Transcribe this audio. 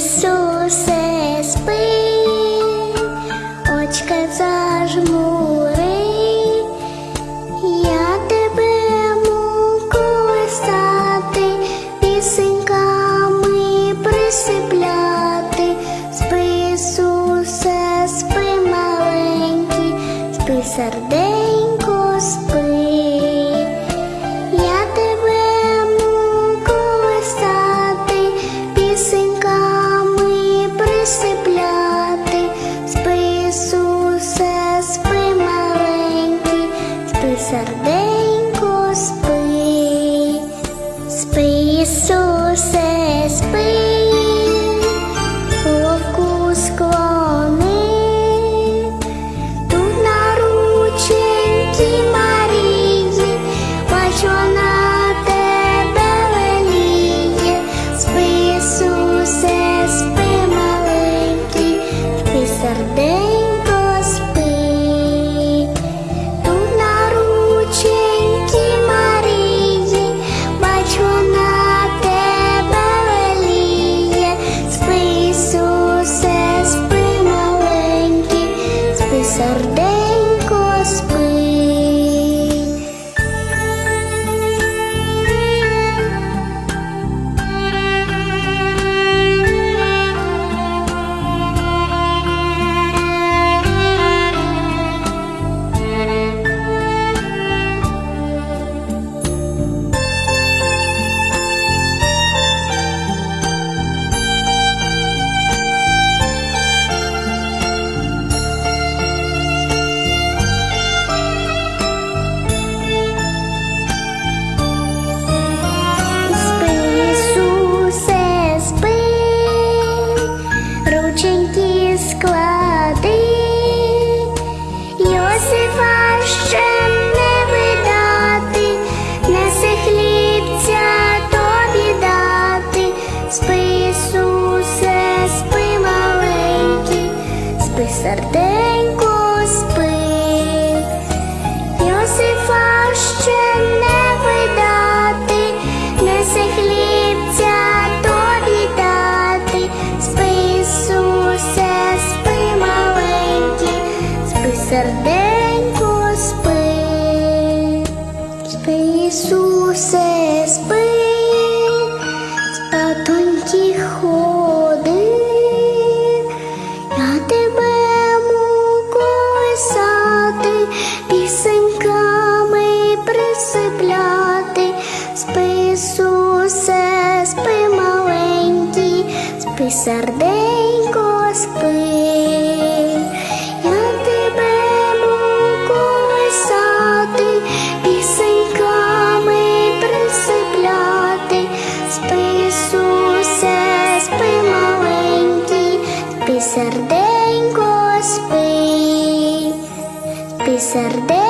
Ісусе спи, очка зажмури, я тебе мукою стати, пісеньками присипляти, спи, спи маленький, спи серденько, спи. Serdecznie. Йосифа ще не видати, неси хлібця тобі дати, спи, спи, маленький, спи, серденько, присипляти, спи, Ісусе, спи, маленький, спи, серденько, спи. Я тебе колисати, пісеньками присипляти, спи, Ісусе, спи, маленький, спи, серденько, спи, спи, серденько.